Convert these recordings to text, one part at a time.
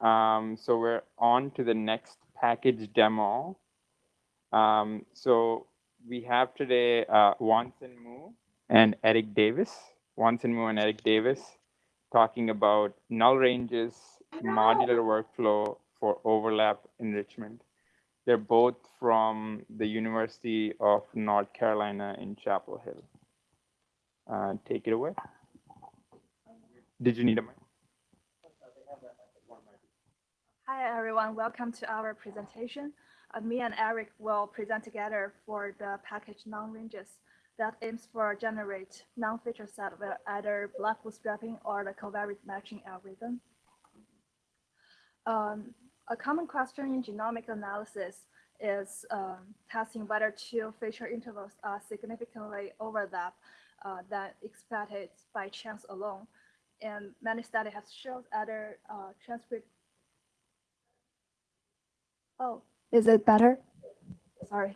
Um, so we're on to the next package demo. Um, so we have today uh, Wancen Mu and Eric Davis. Wancen Mu and Eric Davis talking about null ranges, modular workflow for overlap enrichment. They're both from the University of North Carolina in Chapel Hill. Uh, take it away. Did you need a mic? Hi, everyone. Welcome to our presentation. Uh, me and Eric will present together for the package non-ranges that aims for generate non-feature set with either block bootstrapping or the covariate matching algorithm. Um, a common question in genomic analysis is um, testing whether two feature intervals are significantly overlap uh, than expected by chance alone. And many studies have shown other uh, transcript Oh, is it better? Sorry.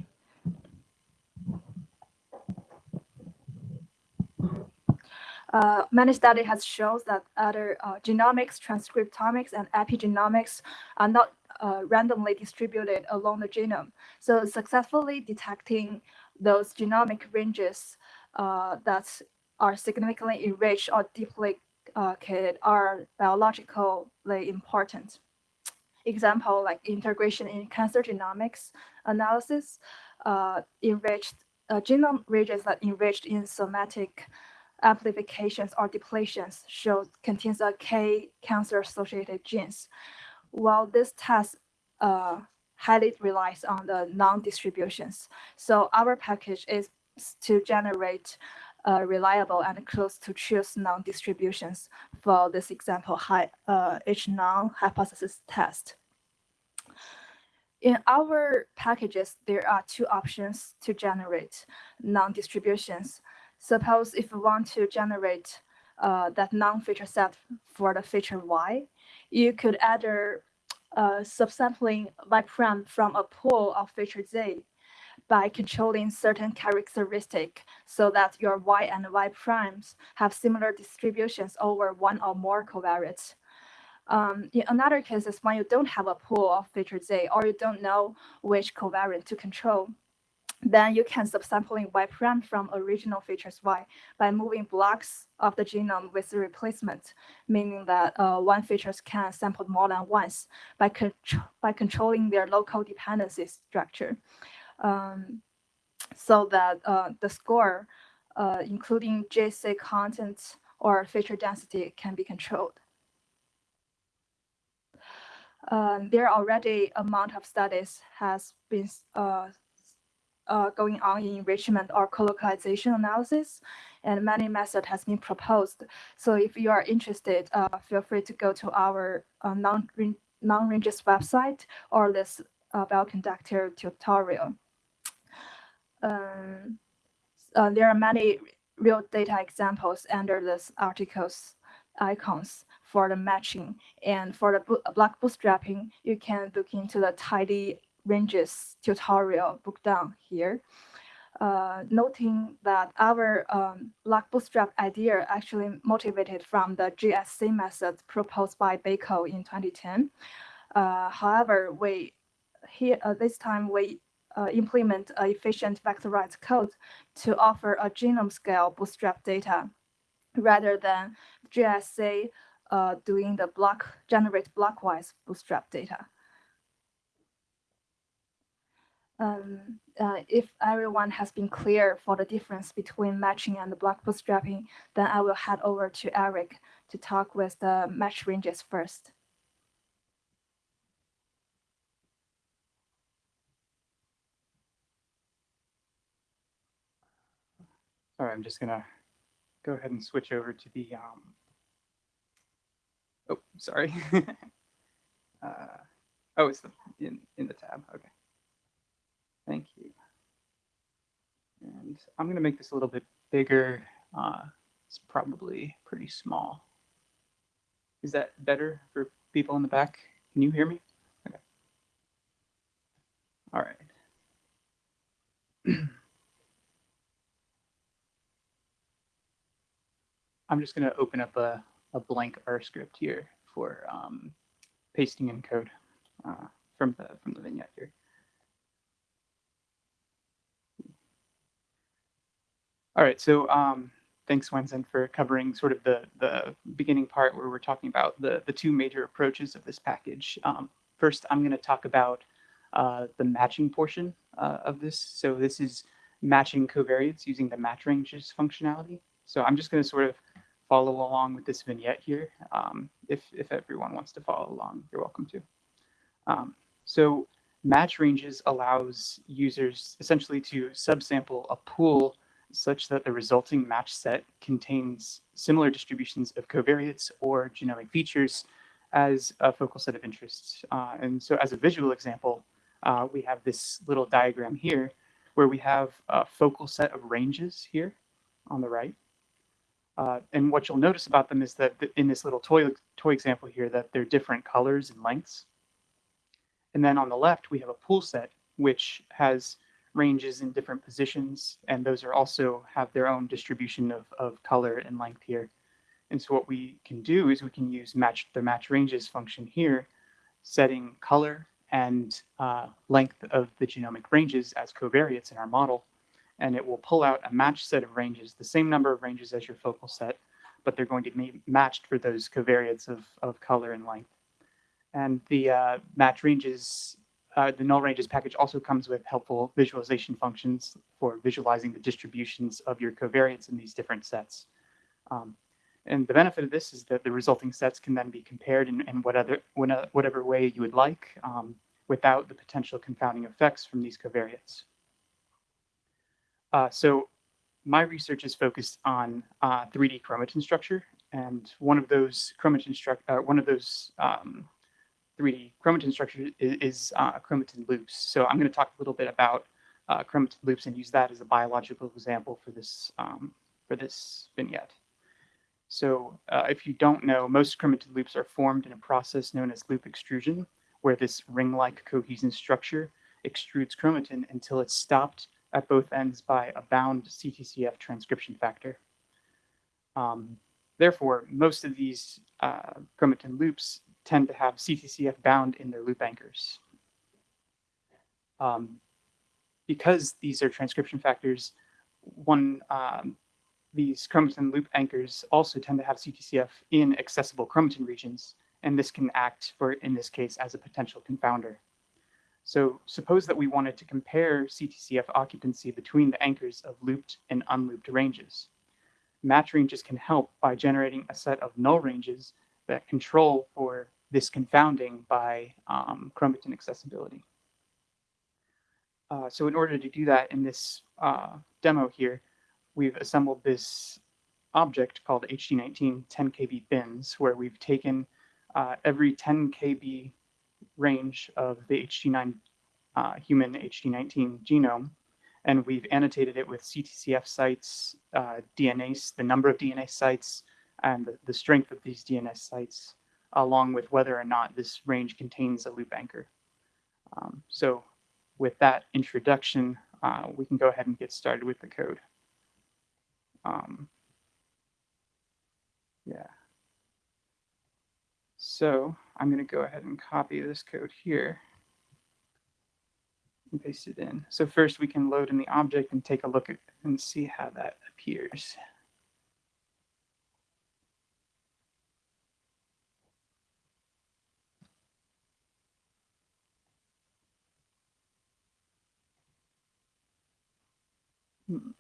Uh, many study has shown that other uh, genomics, transcriptomics, and epigenomics are not uh, randomly distributed along the genome. So successfully detecting those genomic ranges uh, that are significantly enriched or deeply uh, are biologically important example like integration in cancer genomics analysis, uh, enriched uh, genome regions that enriched in somatic amplifications or depletions show contains a K cancer-associated genes. While this test uh, highly relies on the non-distributions. So our package is to generate uh, reliable and close to choose non-distributions for this example high uh, H-non hypothesis test. In our packages, there are two options to generate non-distributions. Suppose if we want to generate uh, that non-feature set for the feature Y, you could either uh, subsampling Y prime from a pool of feature Z by controlling certain characteristic so that your y and y primes have similar distributions over one or more covariates. Um, in another cases, when you don't have a pool of feature Z or you don't know which covariant to control, then you can subsampling Y prime from original features Y by moving blocks of the genome with the replacement, meaning that uh, one features can sample more than once by, by controlling their local dependency structure um, so that uh, the score, uh, including GC content or feature density can be controlled. Um, there are already amount of studies has been uh, uh, going on in enrichment or colocalization analysis, and many method has been proposed. So if you are interested, uh, feel free to go to our uh, non-ranges website or this uh, bioconductor tutorial. Um, uh, there are many real data examples under this article's icons for the matching. And for the block bootstrapping, you can look into the tidy ranges tutorial bookdown here. Uh, noting that our um, block bootstrap idea actually motivated from the GSC method proposed by Bickel in 2010. Uh, however, we here uh, this time we uh, implement an efficient vectorized code to offer a genome scale bootstrap data rather than GSC uh, doing the block generate blockwise bootstrap data. Um, uh, if everyone has been clear for the difference between matching and the block bootstrapping, then I will head over to Eric to talk with the match ranges first. All right, I'm just gonna go ahead and switch over to the, um, oh, sorry. uh, oh, it's the, in, in the tab, okay. Thank you. And I'm gonna make this a little bit bigger. Uh, it's probably pretty small. Is that better for people in the back? Can you hear me? Okay. All right. I'm just going to open up a, a blank R script here for um, pasting in code uh, from the from the vignette here. All right, so um, thanks, Wancen, for covering sort of the the beginning part where we're talking about the the two major approaches of this package. Um, first, I'm going to talk about uh, the matching portion uh, of this. So this is matching covariates using the match ranges functionality. So I'm just going to sort of follow along with this vignette here. Um, if, if everyone wants to follow along, you're welcome to. Um, so match ranges allows users essentially to subsample a pool such that the resulting match set contains similar distributions of covariates or genomic features as a focal set of interests. Uh, and so as a visual example, uh, we have this little diagram here where we have a focal set of ranges here on the right. Uh, and what you'll notice about them is that in this little toy, toy example here, that they're different colors and lengths. And then on the left, we have a pool set, which has ranges in different positions. And those are also have their own distribution of, of color and length here. And so what we can do is we can use match the match ranges function here, setting color and uh, length of the genomic ranges as covariates in our model. And it will pull out a matched set of ranges, the same number of ranges as your focal set, but they're going to be matched for those covariates of, of color and length. And the uh, match ranges, uh, the null ranges package also comes with helpful visualization functions for visualizing the distributions of your covariates in these different sets. Um, and the benefit of this is that the resulting sets can then be compared in, in whatever, whatever way you would like um, without the potential confounding effects from these covariates. Uh, so my research is focused on uh, 3D chromatin structure, and one of those chromatin struct, uh, one of those um, 3D chromatin structures is, is uh, chromatin loops. So I'm going to talk a little bit about uh, chromatin loops and use that as a biological example for this um, for this vignette. So uh, if you don't know, most chromatin loops are formed in a process known as loop extrusion, where this ring-like cohesin structure extrudes chromatin until it's stopped at both ends by a bound CTCF transcription factor. Um, therefore, most of these uh, chromatin loops tend to have CTCF bound in their loop anchors. Um, because these are transcription factors, one um, these chromatin loop anchors also tend to have CTCF in accessible chromatin regions, and this can act for, in this case, as a potential confounder. So suppose that we wanted to compare CTCF occupancy between the anchors of looped and unlooped ranges. Match ranges can help by generating a set of null ranges that control for this confounding by um, chromatin accessibility. Uh, so in order to do that in this uh, demo here, we've assembled this object called hg19 10 KB bins, where we've taken uh, every 10 KB range of the HD9 uh, human hg19 genome, and we've annotated it with CTCF sites, uh, DNA, the number of DNA sites, and the, the strength of these DNA sites, along with whether or not this range contains a loop anchor. Um, so with that introduction, uh, we can go ahead and get started with the code. Um, yeah. So I'm going to go ahead and copy this code here and paste it in. So first we can load in the object and take a look at and see how that appears. Hmm.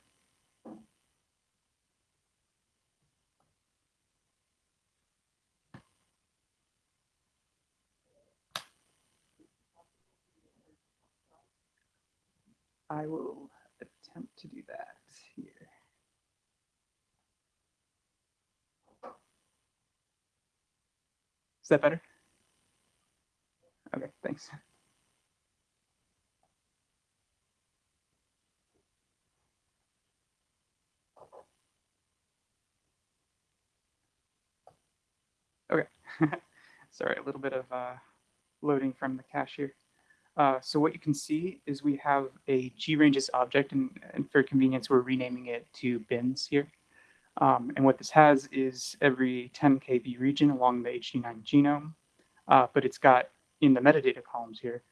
I will attempt to do that here. Is that better? Okay, thanks. Okay, sorry, a little bit of uh, loading from the cache here. Uh, so what you can see is we have a GRanges object, and, and, for convenience, we're renaming it to bins here. Um, and what this has is every 10 kb region along the HD9 genome uh, but it's got in the metadata columns here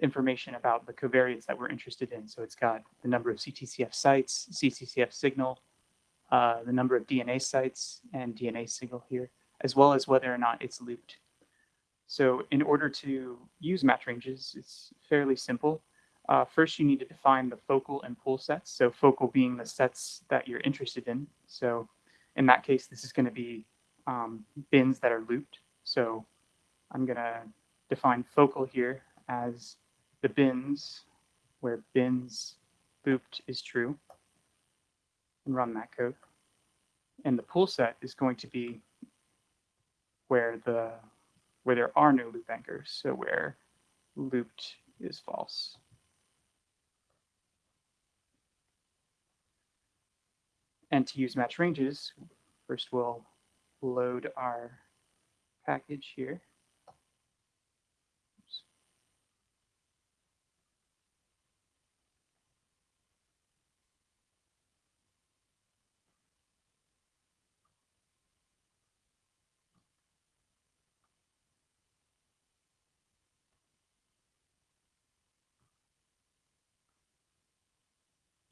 information about the covariates that we're interested in. So it's got the number of CTCF sites, CTCF signal, uh, the number of DNA sites and DNA signal here, as well as whether or not it's looped. So in order to use match ranges, it's fairly simple. Uh, first, you need to define the focal and pool sets. So focal being the sets that you're interested in. So in that case, this is going to be um, bins that are looped. So I'm going to define focal here as the bins where bins looped is true and run that code. And the pool set is going to be where the where there are no loop anchors, so where looped is false. And to use match ranges, first we'll load our package here.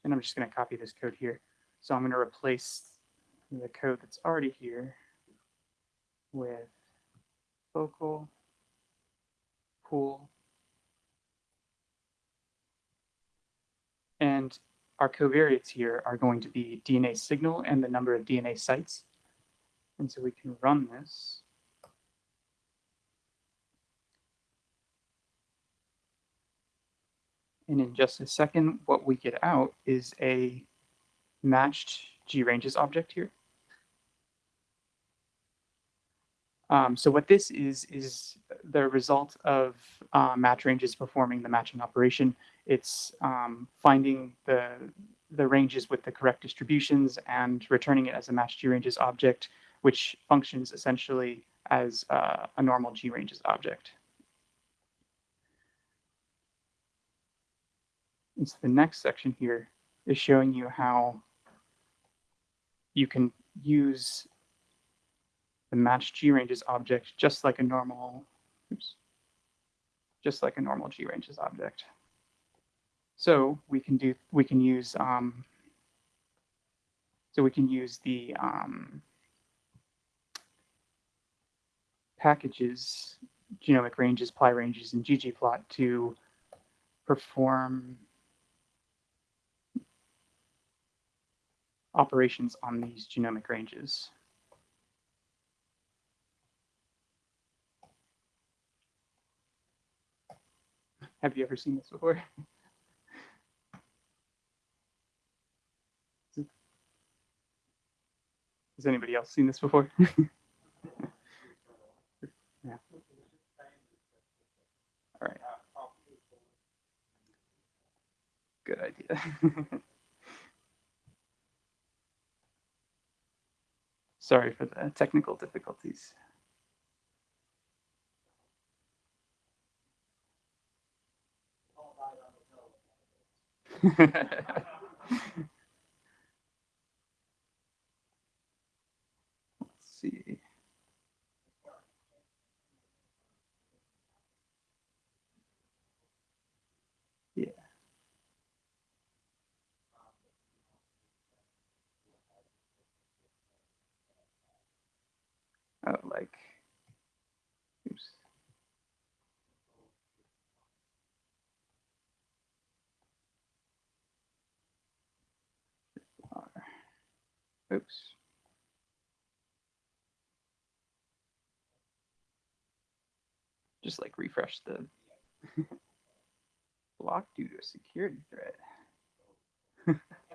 And I'm just going to copy this code here. So I'm going to replace the code that's already here with focal pool. And our covariates here are going to be DNA signal and the number of DNA sites. And so we can run this. And in just a second, what we get out is a matched G-ranges object here. Um, so what this is, is the result of uh, match ranges performing the matching operation. It's um, finding the, the ranges with the correct distributions and returning it as a matched G-ranges object, which functions essentially as uh, a normal G-ranges object. And so the next section here is showing you how you can use the match GRanges object just like a normal, oops, just like a normal GRanges object. So we can do, we can use, um, so we can use the um, packages, genomic ranges, plyranges, and ggplot to perform operations on these genomic ranges. Have you ever seen this before? Has anybody else seen this before? yeah. All right. Good idea. Sorry for the technical difficulties. Let's see. Yeah. Like, oops. Oops. Just like refresh the block due to a security threat.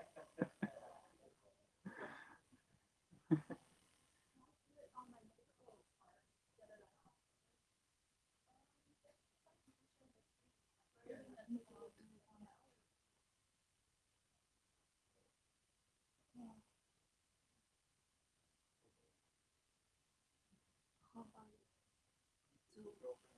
girlfriend.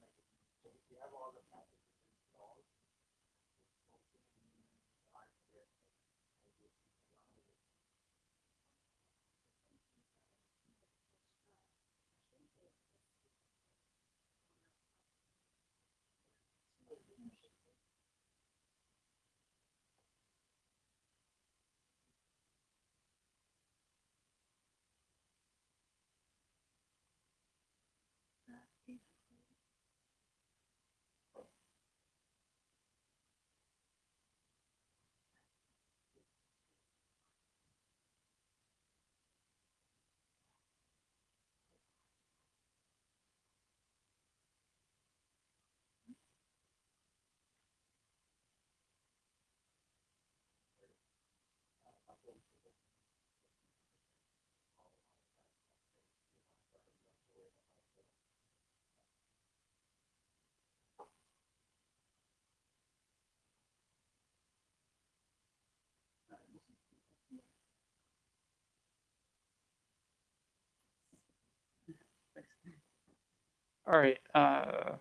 All right. Uh,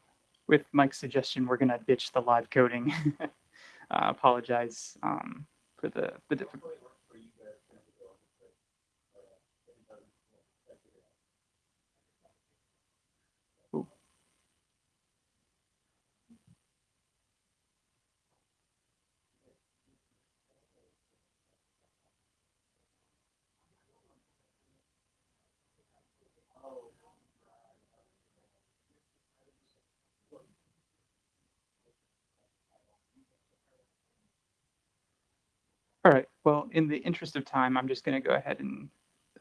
with Mike's suggestion, we're gonna ditch the live coding. uh, apologize um, for the the difficulty. Ooh. All In the interest of time, I'm just going to go ahead and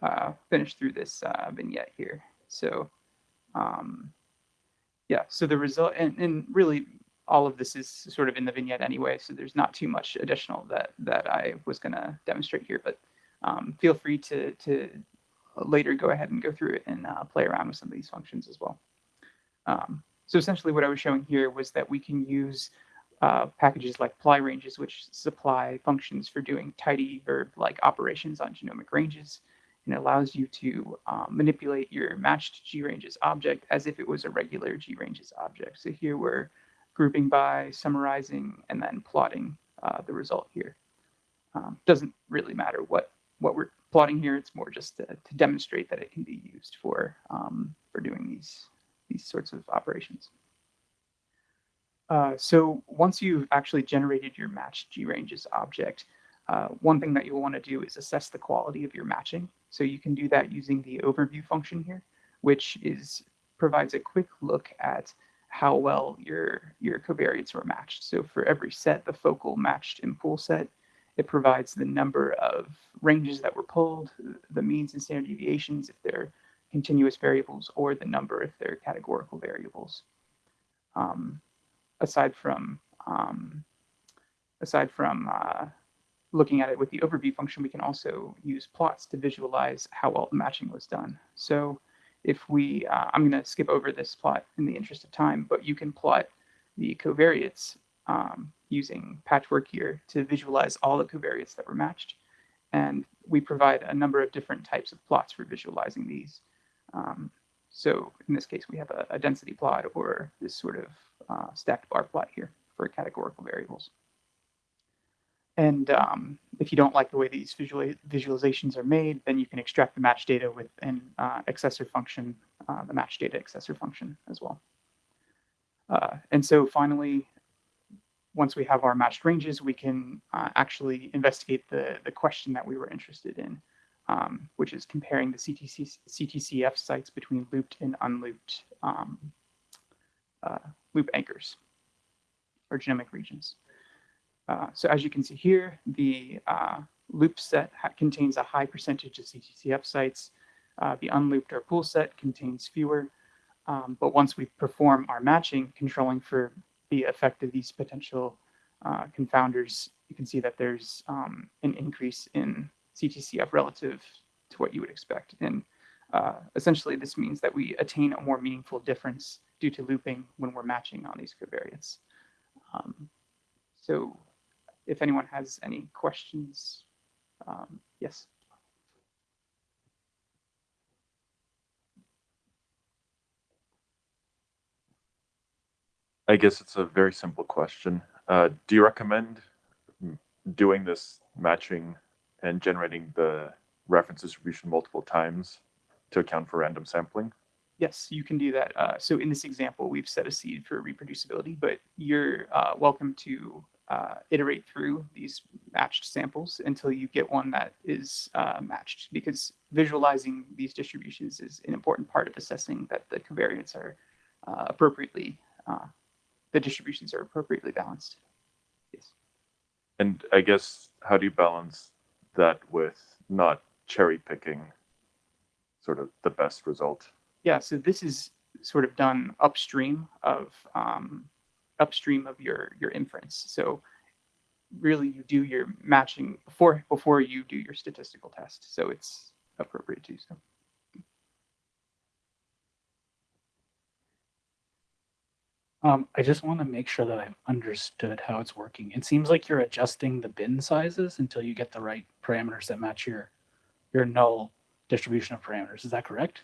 uh, finish through this uh, vignette here. So, um, yeah. So the result, and, and really, all of this is sort of in the vignette anyway. So there's not too much additional that that I was going to demonstrate here. But um, feel free to to later go ahead and go through it and uh, play around with some of these functions as well. Um, so essentially, what I was showing here was that we can use uh, packages like plyranges, which supply functions for doing tidy verb-like operations on genomic ranges, and allows you to um, manipulate your matched G-ranges object as if it was a regular G-ranges object. So here we're grouping by, summarizing, and then plotting uh, the result here. Um, doesn't really matter what what we're plotting here. It's more just to, to demonstrate that it can be used for um, for doing these these sorts of operations. Uh, so once you've actually generated your match G-ranges object, uh, one thing that you'll want to do is assess the quality of your matching. So you can do that using the overview function here, which is provides a quick look at how well your your covariates were matched. So for every set, the focal matched in pool set, it provides the number of ranges that were pulled, the means and standard deviations if they're continuous variables, or the number if they're categorical variables. Um, aside from um, aside from uh, looking at it with the overview function, we can also use plots to visualize how well the matching was done. So if we, uh, I'm going to skip over this plot in the interest of time, but you can plot the covariates um, using patchwork here to visualize all the covariates that were matched. And we provide a number of different types of plots for visualizing these. Um, so in this case, we have a, a density plot or this sort of uh, stacked bar plot here for categorical variables. And um, if you don't like the way these visual visualizations are made, then you can extract the match data with an uh, accessor function, uh, the match data accessor function as well. Uh, and so finally, once we have our matched ranges, we can uh, actually investigate the, the question that we were interested in, um, which is comparing the CTC, CTCF sites between looped and unlooped um, uh, loop anchors or genomic regions. Uh, so as you can see here, the uh, loop set contains a high percentage of CTCF sites. Uh, the unlooped or pool set contains fewer. Um, but once we perform our matching, controlling for the effect of these potential uh, confounders, you can see that there's um, an increase in CTCF relative to what you would expect. And uh, essentially, this means that we attain a more meaningful difference due to looping when we're matching on these covariates. Um, so if anyone has any questions, um, yes. I guess it's a very simple question. Uh, do you recommend doing this matching and generating the reference distribution multiple times to account for random sampling? Yes, you can do that. Uh, so in this example, we've set a seed for reproducibility, but you're uh, welcome to uh, iterate through these matched samples until you get one that is uh, matched because visualizing these distributions is an important part of assessing that the covariates are uh, appropriately, uh, the distributions are appropriately balanced. Yes. And I guess how do you balance that with not cherry picking sort of the best result? Yeah, so this is sort of done upstream of um, upstream of your your inference. So really you do your matching before before you do your statistical test. So it's appropriate to do so. Um, I just want to make sure that I've understood how it's working. It seems like you're adjusting the bin sizes until you get the right parameters that match your your null distribution of parameters. Is that correct?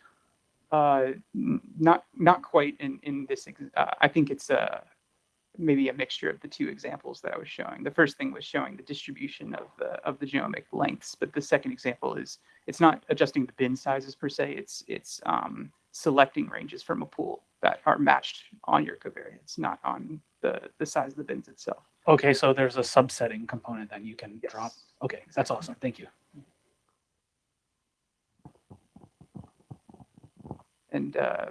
Uh, not not quite in in this. ex- Uh, I think it's uh, maybe a mixture of the two examples that I was showing. The first thing was showing the distribution of the of the genomic lengths, but the second example is it's not adjusting the bin sizes per se. It's it's um, selecting ranges from a pool that are matched on your covariates, not on the the size of the bins itself. Okay, so there's a subsetting component that you can drop. Yes. Okay, that's awesome. Thank you. And uh,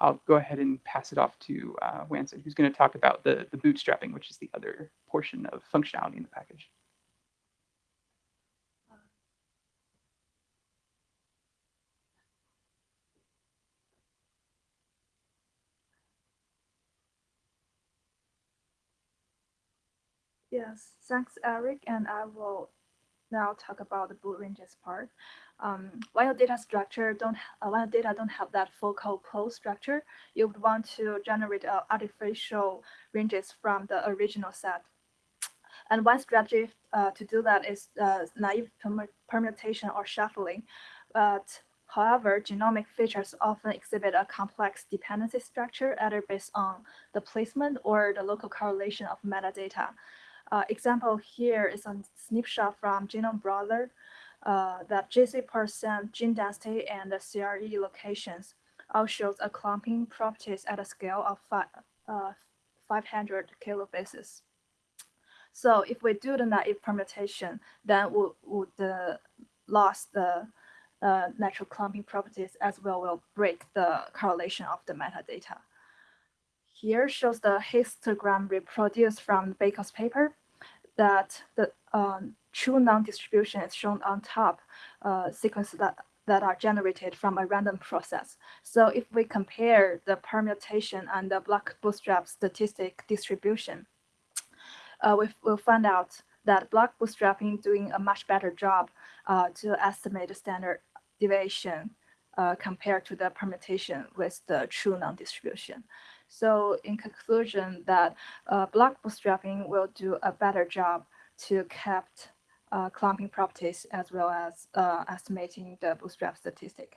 I'll go ahead and pass it off to uh, Wancen, who's going to talk about the the bootstrapping, which is the other portion of functionality in the package. Yes, thanks, Eric. And I will now talk about the boot ranges part. Um, while data structure don't, uh, while data don't have that focal close structure, you would want to generate uh, artificial ranges from the original set. And one strategy uh, to do that is uh, naive permutation or shuffling. But however, genomic features often exhibit a complex dependency structure, either based on the placement or the local correlation of metadata. Uh, example here is a snapshot from Genome Browser uh, that GC% gene density and the CRE locations all shows a clumping properties at a scale of fi- uh, 500 kilobases. So if we do the naive permutation, then would would the lost the uh, natural clumping properties as well will break the correlation of the metadata. Here shows the histogram reproduced from Bickel's paper that the um, true non-distribution is shown on top uh, sequences that, that are generated from a random process. So if we compare the permutation and the block bootstrap statistic distribution, uh, we will find out that block bootstrapping doing a much better job uh, to estimate the standard deviation uh, compared to the permutation with the true non-distribution. So in conclusion, that uh, block bootstrapping will do a better job to kept uh, clumping properties as well as uh, estimating the bootstrap statistic.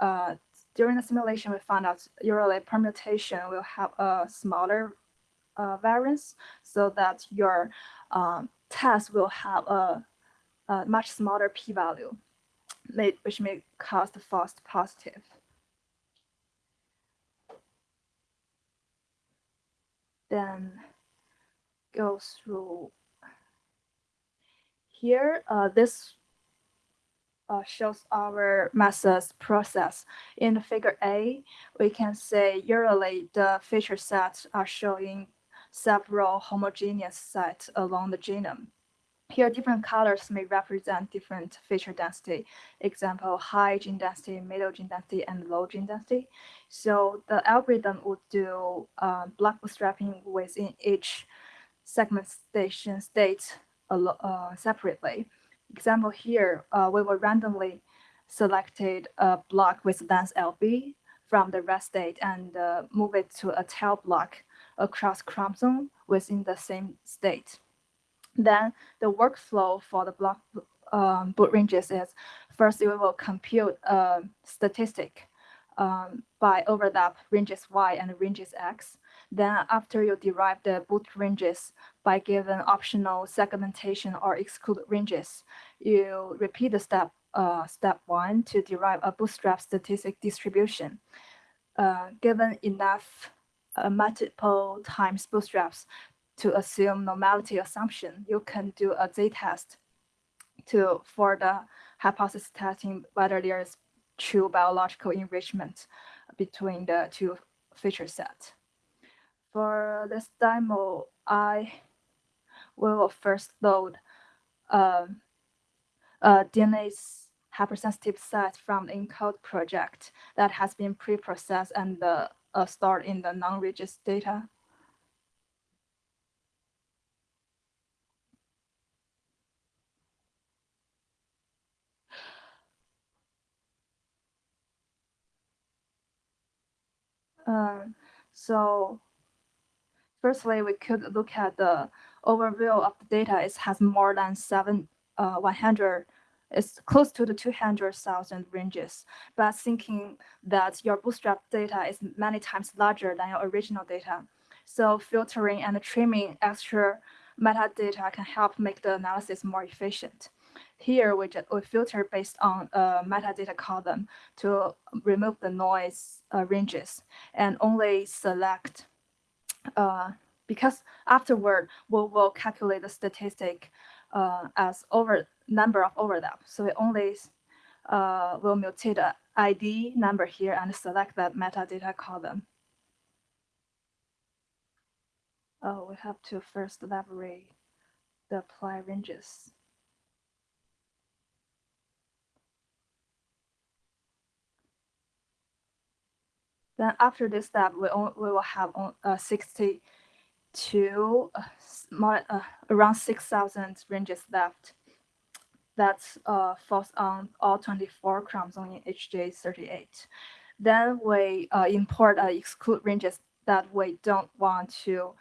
Uh, during the simulation, we found out usually permutation will have a smaller uh, variance so that your um, test will have a, a much smaller p-value, which may cause the false positive. Then go through here. Uh, this uh, shows our methods process. In the figure A, we can say usually the feature sets are showing several homogeneous sets along the genome. Here, different colors may represent different feature density. Example, high gene density, middle gene density, and low gene density. So the algorithm would do uh, block bootstrapping within each segmentation state uh, separately. Example here, uh, we will randomly selected a block with length LB from the rest state and uh, move it to a tail block across chromosome within the same state. Then the workflow for the block um, boot ranges is first we will compute a statistic um, by overlap ranges y and ranges x. Then after you derive the boot ranges by given optional segmentation or exclude ranges, you repeat the step uh, step one to derive a bootstrap statistic distribution. Uh, given enough uh, multiple times bootstraps to assume normality assumption, you can do a z-test to for the hypothesis testing whether there is true biological enrichment between the two feature sets. For this demo, I will first load um, a DNA hypersensitive set from the ENCODE project that has been pre-processed and uh, uh, stored in the non-regis data. Um, so firstly, we could look at the overview of the data. It has more than seven, uh, 100 it's close to the 200,000 ranges, but thinking that your bootstrap data is many times larger than your original data. So filtering and trimming extra metadata can help make the analysis more efficient. Here, we, just, we filter based on a metadata column to remove the noise uh, ranges and only select, uh, because afterward, we will calculate the statistic uh, as over number of overlap. So we only uh, will mutate the ID number here and select that metadata column. Oh, we have to first elaborate the apply ranges. Then after this step, we, on, we will have on, uh, 62, uh, more, uh, around 6,000 ranges left. That uh, falls on all 24 chromosomes in hg38. Then we uh, import uh, exclude ranges that we don't want to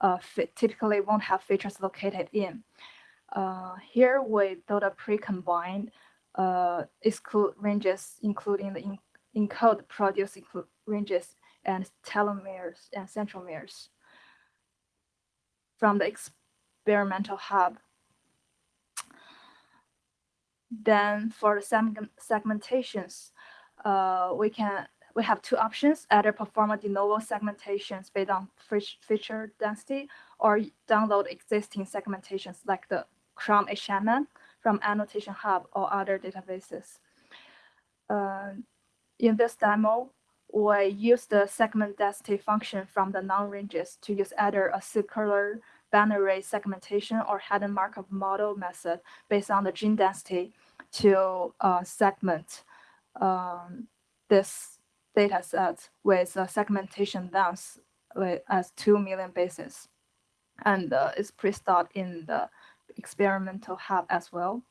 uh, fit, typically won't have features located in. Here we build a pre-combined uh, exclude ranges, including the in encode produce include ranges and telomeres and centromeres from the experimental hub. Then for the segmentations, uh, we can we have two options, either perform a de novo segmentations based on feature density or download existing segmentations like the Chrome HMM from Annotation Hub or other databases. Uh, in this demo, we use the segment density function from the non ranges to use either a circular binary segmentation or hidden Markov model method based on the gene density to uh, segment um, this data set with a segmentation length as 2 million bases. And uh, it's pre-stored in the experimental hub as well.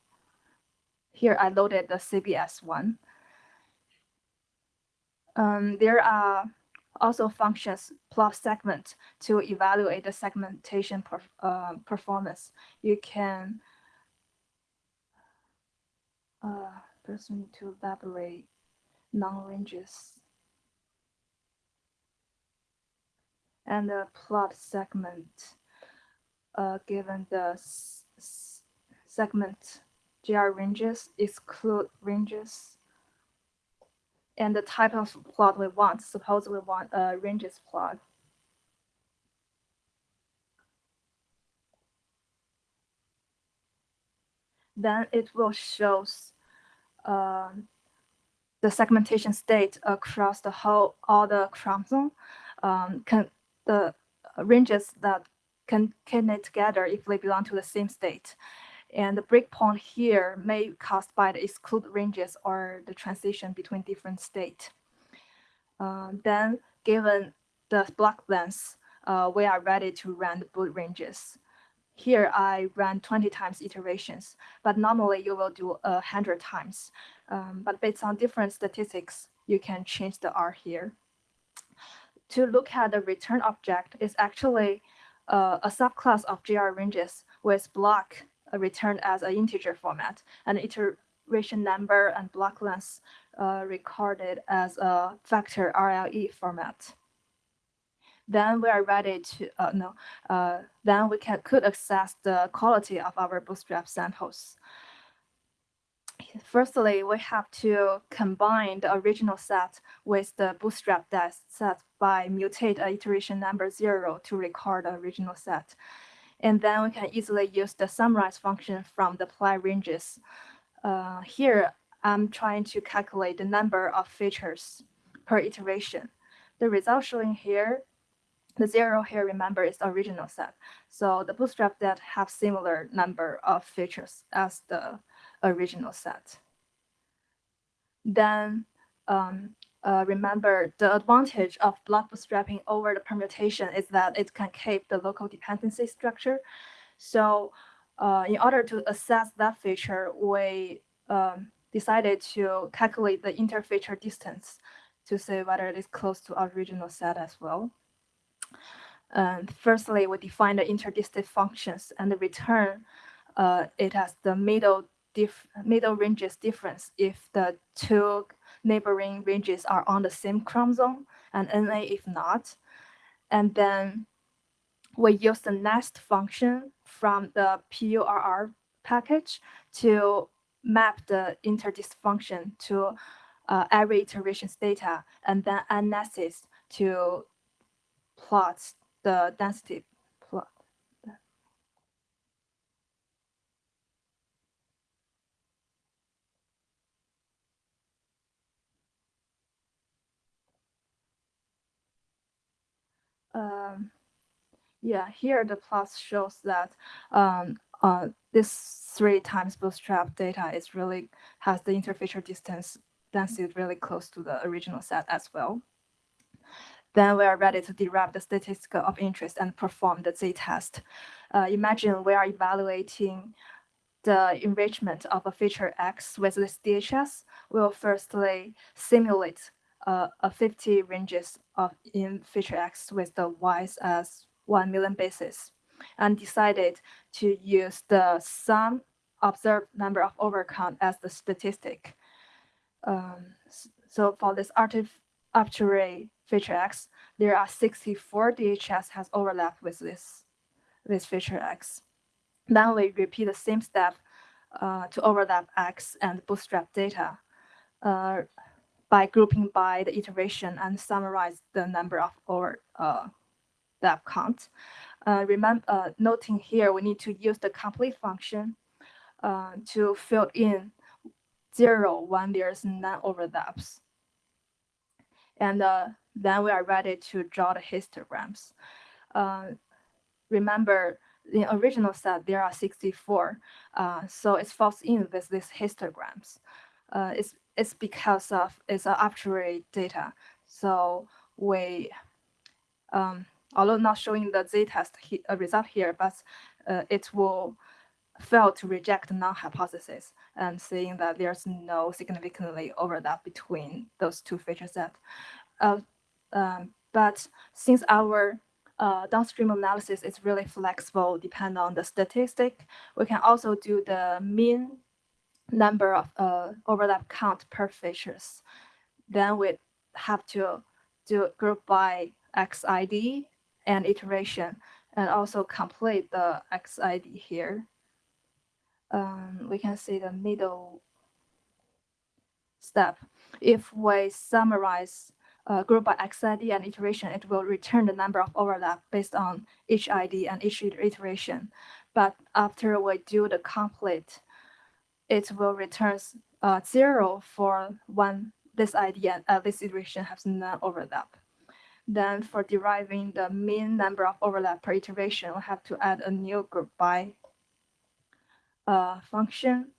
Here I loaded the CBS one. Um, there are also functions plot segment to evaluate the segmentation per, uh, performance. You can uh, first need to elaborate non-ranges and the plot segment uh, given the segment GR ranges, exclude ranges, and the type of plot we want. Suppose we want a ranges plot. Then it will show uh, the segmentation state across the whole all the chromosome. Um, can the ranges that can concatenate together if they belong to the same state. And the breakpoint here may caused by the exclude ranges or the transition between different state. Uh, then given the block length, uh, we are ready to run the boot ranges. Here I ran 20 times iterations, but normally you will do a 100 times. Um, but based on different statistics, you can change the R here to look at the return object is actually uh, a subclass of GR ranges with block returned as an integer format and iteration number and block length uh, recorded as a vector RLE format. Then we are ready to, uh, no, uh, then we can could access the quality of our bootstrap samples firstly, we have to combine the original set with the bootstrap set by mutate iteration number zero to record the original set. And then we can easily use the summarize function from the plyranges. Uh, here, I'm trying to calculate the number of features per iteration. The result showing here, the zero here, remember, is the original set. So the bootstrap that have similar number of features as the original set. Then um, uh, remember the advantage of block bootstrapping over the permutation is that it can keep the local dependency structure. So uh, in order to assess that feature, we um, decided to calculate the interfeature distance to see whether it is close to our original set as well. And firstly, we define the interdistant functions and the return uh, it as the middle middle ranges difference if the two neighboring ranges are on the same chromosome and NA if not. And then we use the nest function from the purrr package to map the interdisfunction to uh, every iteration's data and then analysis to plot the density plot. Um, yeah, here the plot shows that um, uh, this three times bootstrap data is really has the interfeature distance density really close to the original set as well. Then we are ready to derive the statistical of interest and perform the z-test. Uh, imagine we are evaluating the enrichment of a feature X with this DHS. We will firstly simulate uh, a 50 ranges of in feature X with the Y's as 1 million basis and decided to use the sum observed number of overcount as the statistic. Um, so for this arbitrary feature X, there are 64 DHS has overlapped with this, this feature X. Then we repeat the same step uh, to overlap X and bootstrap data uh, by grouping by the iteration and summarize the number of overlap uh, count. Uh, remember, uh, noting here, we need to use the complete function uh, to fill in zero when there's none overlaps. And uh, then we are ready to draw the histograms. Uh, remember, the original set, there are 64, uh, so it falls in with these histograms. It's, it's because of it's arbitrary data. So we, um, although not showing the z-test he, uh, result here, but uh, it will fail to reject the null hypothesis and saying that there's no significantly overlap between those two feature sets. Uh, um, but since our uh, downstream analysis is really flexible, depend on the statistic, we can also do the mean number of uh, overlap count per features. Then we have to do group by XID and iteration and also complete the XID here. Um, we can see the middle step. If we summarize uh, group by XID and iteration, it will return the number of overlap based on each ID and each iteration. But after we do the complete, it will return uh, zero for when this ID and uh, this iteration has no overlap. Then for deriving the mean number of overlap per iteration, we have to add a new group by uh, function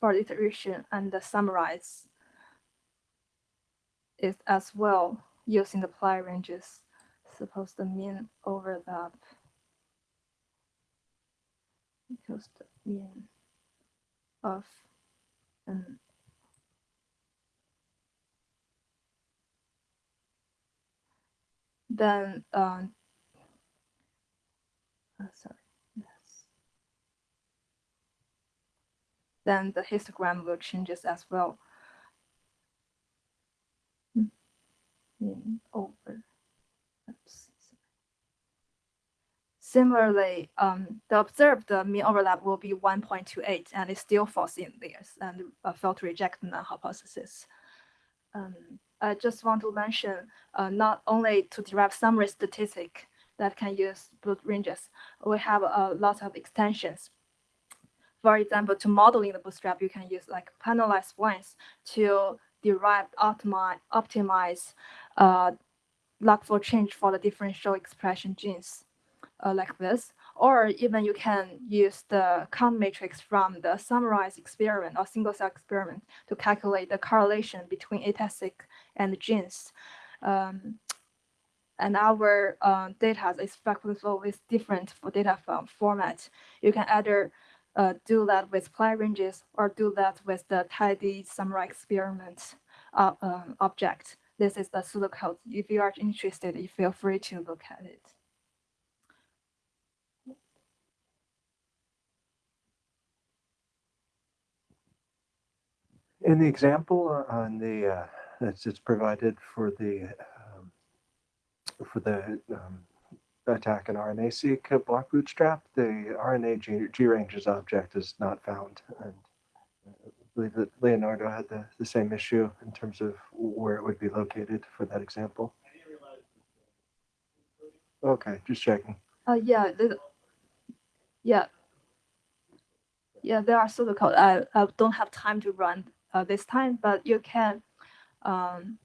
for iteration and summarize it as well using the plyranges. Suppose the mean overlap equals the mean of an then um, uh, sorry yes. Then the histogram will changes as well. In over. Oops. Similarly, um, the observed mean overlap will be 1.28 and it still falls in there and uh, failed to reject the hypothesis. Um, I just want to mention uh, not only to derive summary statistic that can use bootRanges, we have a lot of extensions. For example, to modeling the bootstrap, you can use like panelized ones to derive optimize, optimize uh, log fold change for the differential expression genes uh, like this. Or even you can use the count matrix from the summarized experiment or single cell experiment to calculate the correlation between ATAC and genes. Um, and our uh, data is flexible with different data format. You can either uh, do that with plyranges or do that with the tidy summary experiment uh, um, object. This is the pseudocode. If you are interested, you feel free to look at it. In the example uh, on the, uh, that's it's provided for the, um, for the um, ATAC and RNA-seq block bootstrap, the RNA G, G ranges object is not found. And I believe that Leonardo had the, the same issue in terms of where it would be located for that example. Okay, just checking. Uh, yeah, the, yeah. Yeah, there are pseudocode. I, I don't have time to run uh, this time, but you can um,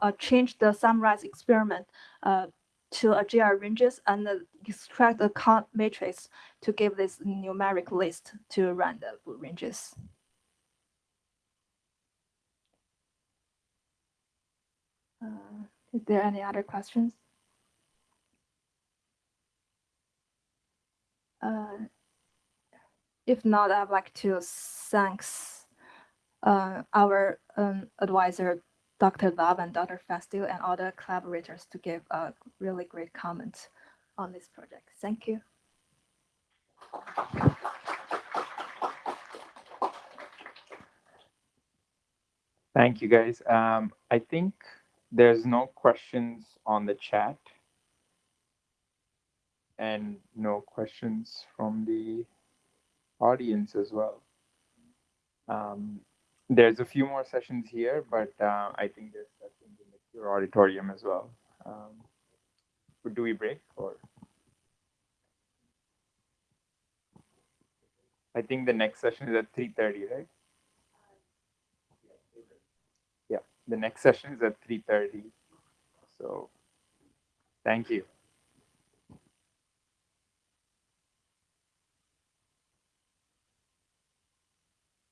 uh, change the summarize experiment uh, to a GR ranges and extract the count matrix to give this numeric list to run the ranges. Uh, is there any other questions? Uh, if not, I'd like to thanks uh, our um, advisor, Dr. Love and Dr. Phanstiel, and other collaborators to give a really great comment on this project. Thank you. Thank you, guys. Um, I think there's no questions on the chat. And no questions from the audience as well. Um, there's a few more sessions here, but uh, I think there's sessions in the Cure auditorium as well. Um, do we break or? I think the next session is at 3:30, right? Yeah, the next session is at 3:30. So, thank you.